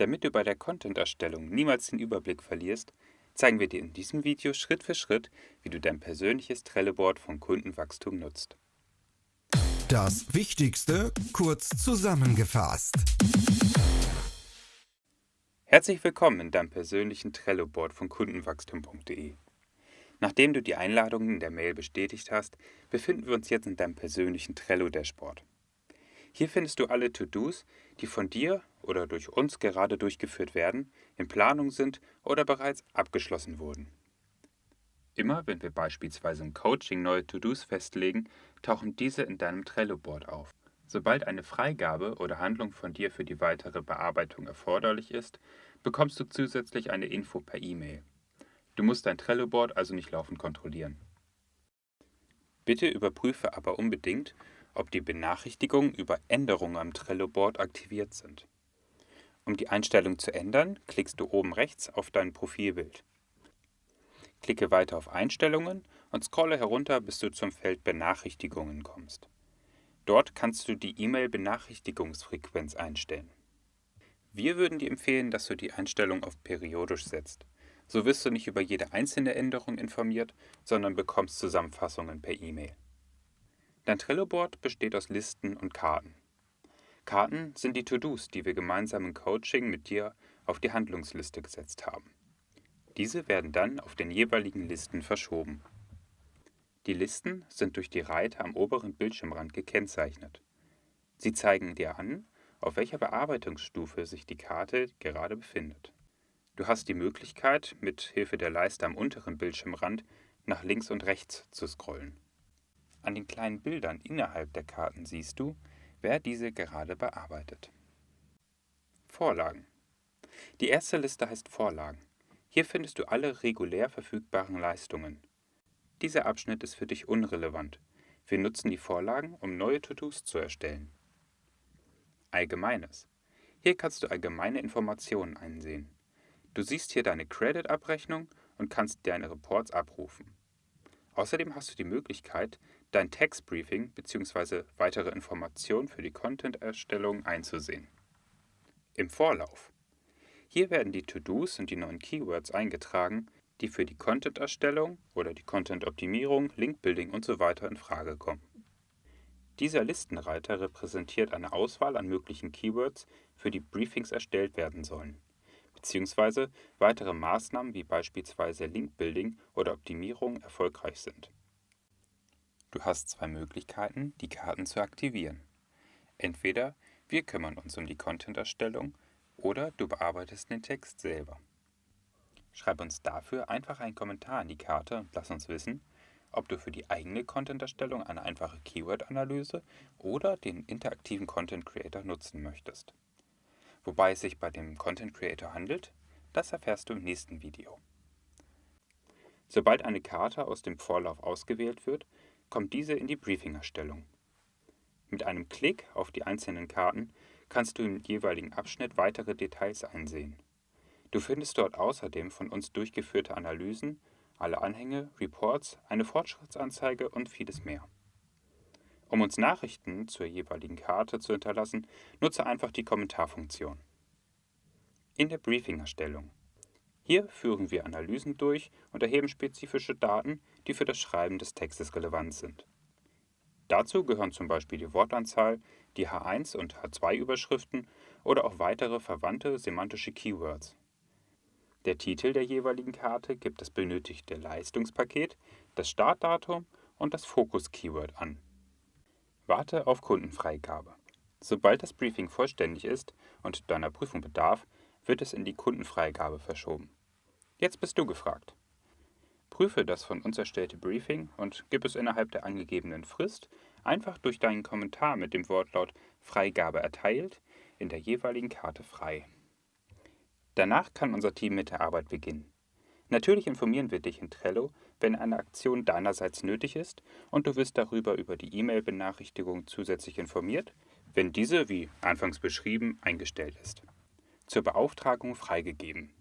Damit du bei der Content-Erstellung niemals den Überblick verlierst, zeigen wir dir in diesem Video Schritt für Schritt, wie du dein persönliches Trello-Board von Kundenwachstum nutzt. Das Wichtigste kurz zusammengefasst. Herzlich willkommen in deinem persönlichen Trello-Board von kundenwachstum.de. Nachdem du die Einladung in der Mail bestätigt hast, befinden wir uns jetzt in deinem persönlichen Trello-Dashboard. Hier findest du alle To-Dos, die von dir oder durch uns gerade durchgeführt werden, in Planung sind oder bereits abgeschlossen wurden. Immer wenn wir beispielsweise im Coaching neue To-Dos festlegen, tauchen diese in deinem Trello-Board auf. Sobald eine Freigabe oder Handlung von dir für die weitere Bearbeitung erforderlich ist, bekommst du zusätzlich eine Info per E-Mail. Du musst dein Trello-Board also nicht laufend kontrollieren. Bitte überprüfe aber unbedingt, ob die Benachrichtigungen über Änderungen am Trello-Board aktiviert sind. Um die Einstellung zu ändern, klickst du oben rechts auf dein Profilbild. Klicke weiter auf Einstellungen und scrolle herunter, bis du zum Feld Benachrichtigungen kommst. Dort kannst du die E-Mail-Benachrichtigungsfrequenz einstellen. Wir würden dir empfehlen, dass du die Einstellung auf periodisch setzt. So wirst du nicht über jede einzelne Änderung informiert, sondern bekommst Zusammenfassungen per E-Mail. Dein Trello-Board besteht aus Listen und Karten. Karten sind die To-Dos, die wir gemeinsam im Coaching mit dir auf die Handlungsliste gesetzt haben. Diese werden dann auf den jeweiligen Listen verschoben. Die Listen sind durch die Reiter am oberen Bildschirmrand gekennzeichnet. Sie zeigen dir an, auf welcher Bearbeitungsstufe sich die Karte gerade befindet. Du hast die Möglichkeit, mit Hilfe der Leiste am unteren Bildschirmrand nach links und rechts zu scrollen. An den kleinen Bildern innerhalb der Karten siehst du, wer diese gerade bearbeitet. Vorlagen. Die erste Liste heißt Vorlagen. Hier findest du alle regulär verfügbaren Leistungen. Dieser Abschnitt ist für dich unrelevant. Wir nutzen die Vorlagen, um neue To-Dos zu erstellen. Allgemeines. Hier kannst du allgemeine Informationen einsehen. Du siehst hier deine Credit-Abrechnung und kannst deine Reports abrufen. Außerdem hast du die Möglichkeit, dein Textbriefing bzw. weitere Informationen für die Content-Erstellung einzusehen. Im Vorlauf. Hier werden die To-Dos und die neuen Keywords eingetragen, die für die Content-Erstellung oder die Content-Optimierung, Link-Building usw. So in Frage kommen. Dieser Listenreiter repräsentiert eine Auswahl an möglichen Keywords, für die Briefings erstellt werden sollen bzw. weitere Maßnahmen wie beispielsweise Link-Building oder Optimierung erfolgreich sind. Du hast zwei Möglichkeiten, die Karten zu aktivieren. Entweder wir kümmern uns um die Content-Erstellung oder du bearbeitest den Text selber. Schreib uns dafür einfach einen Kommentar an die Karte und lass uns wissen, ob du für die eigene Content-Erstellung eine einfache Keyword-Analyse oder den interaktiven Content Creator nutzen möchtest. Wobei es sich bei dem Content Creator handelt, das erfährst du im nächsten Video. Sobald eine Karte aus dem Vorlauf ausgewählt wird, kommt diese in die Briefing-Erstellung. Mit einem Klick auf die einzelnen Karten kannst du im jeweiligen Abschnitt weitere Details einsehen. Du findest dort außerdem von uns durchgeführte Analysen, alle Anhänge, Reports, eine Fortschrittsanzeige und vieles mehr. Um uns Nachrichten zur jeweiligen Karte zu hinterlassen, nutze einfach die Kommentarfunktion. In der Briefing-Erstellung. Hier führen wir Analysen durch und erheben spezifische Daten, die für das Schreiben des Textes relevant sind. Dazu gehören zum Beispiel die Wortanzahl, die H1 und H2-Überschriften oder auch weitere verwandte semantische Keywords. Der Titel der jeweiligen Karte gibt das benötigte Leistungspaket, das Startdatum und das Fokus-Keyword an. Warte auf Kundenfreigabe. Sobald das Briefing vollständig ist und deiner Prüfung bedarf, wird es in die Kundenfreigabe verschoben. Jetzt bist du gefragt. Prüfe das von uns erstellte Briefing und gib es innerhalb der angegebenen Frist einfach durch deinen Kommentar mit dem Wortlaut Freigabe erteilt in der jeweiligen Karte frei. Danach kann unser Team mit der Arbeit beginnen. Natürlich informieren wir dich in Trello, wenn eine Aktion deinerseits nötig ist und du wirst darüber über die E-Mail-Benachrichtigung zusätzlich informiert, wenn diese, wie anfangs beschrieben, eingestellt ist. Zur Beauftragung freigegeben.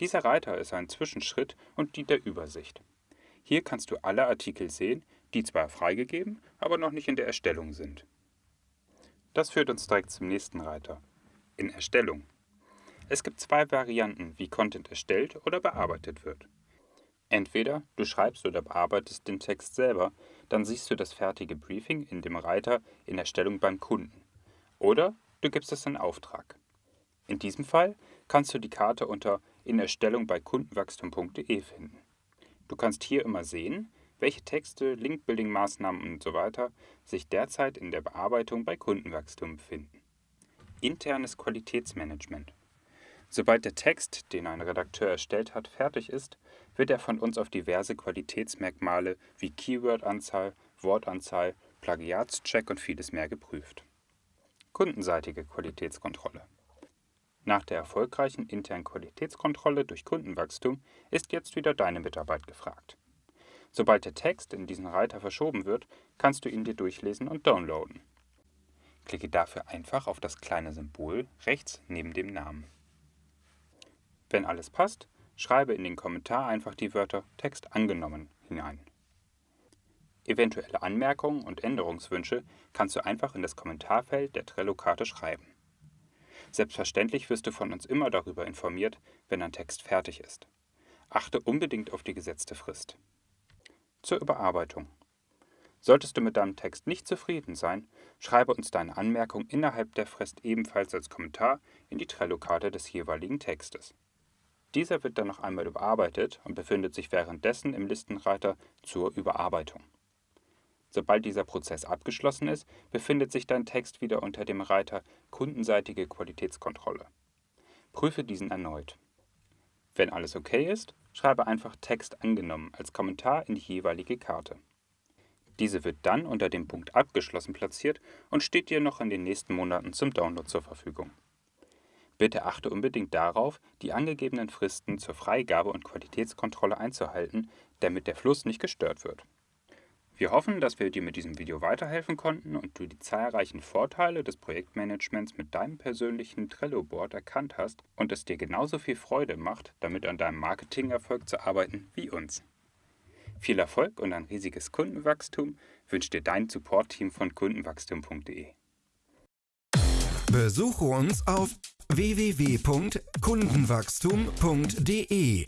Dieser Reiter ist ein Zwischenschritt und dient der Übersicht. Hier kannst du alle Artikel sehen, die zwar freigegeben, aber noch nicht in der Erstellung sind. Das führt uns direkt zum nächsten Reiter. In Erstellung. Es gibt zwei Varianten, wie Content erstellt oder bearbeitet wird. Entweder du schreibst oder bearbeitest den Text selber, dann siehst du das fertige Briefing in dem Reiter in Erstellung beim Kunden. Oder du gibst es in Auftrag. In diesem Fall kannst du die Karte unter In Erstellung bei kundenwachstum.de finden. Du kannst hier immer sehen, welche Texte, Linkbuilding-Maßnahmen usw. So sich derzeit in der Bearbeitung bei Kundenwachstum befinden. Internes Qualitätsmanagement. Sobald der Text, den ein Redakteur erstellt hat, fertig ist, wird er von uns auf diverse Qualitätsmerkmale wie Keyword-Anzahl, Wortanzahl, Plagiatscheck und vieles mehr geprüft. Kundenseitige Qualitätskontrolle. Nach der erfolgreichen internen Qualitätskontrolle durch Kundenwachstum ist jetzt wieder deine Mitarbeit gefragt. Sobald der Text in diesen Reiter verschoben wird, kannst du ihn dir durchlesen und downloaden. Klicke dafür einfach auf das kleine Symbol rechts neben dem Namen. Wenn alles passt, schreibe in den Kommentar einfach die Wörter Text angenommen hinein. Eventuelle Anmerkungen und Änderungswünsche kannst du einfach in das Kommentarfeld der Trello-Karte schreiben. Selbstverständlich wirst du von uns immer darüber informiert, wenn ein Text fertig ist. Achte unbedingt auf die gesetzte Frist. Zur Überarbeitung. Solltest du mit deinem Text nicht zufrieden sein, schreibe uns deine Anmerkung innerhalb der Frist ebenfalls als Kommentar in die Trello-Karte des jeweiligen Textes. Dieser wird dann noch einmal überarbeitet und befindet sich währenddessen im Listenreiter zur Überarbeitung. Sobald dieser Prozess abgeschlossen ist, befindet sich dein Text wieder unter dem Reiter Kundenseitige Qualitätskontrolle. Prüfe diesen erneut. Wenn alles okay ist, schreibe einfach Text angenommen als Kommentar in die jeweilige Karte. Diese wird dann unter dem Punkt Abgeschlossen platziert und steht dir noch in den nächsten Monaten zum Download zur Verfügung. Bitte achte unbedingt darauf, die angegebenen Fristen zur Freigabe und Qualitätskontrolle einzuhalten, damit der Fluss nicht gestört wird. Wir hoffen, dass wir dir mit diesem Video weiterhelfen konnten und du die zahlreichen Vorteile des Projektmanagements mit deinem persönlichen Trello-Board erkannt hast und es dir genauso viel Freude macht, damit an deinem Marketingerfolg zu arbeiten wie uns. Viel Erfolg und ein riesiges Kundenwachstum wünscht dir dein Support-Team von kundenwachstum.de. Besuche uns auf www.kundenwachstum.de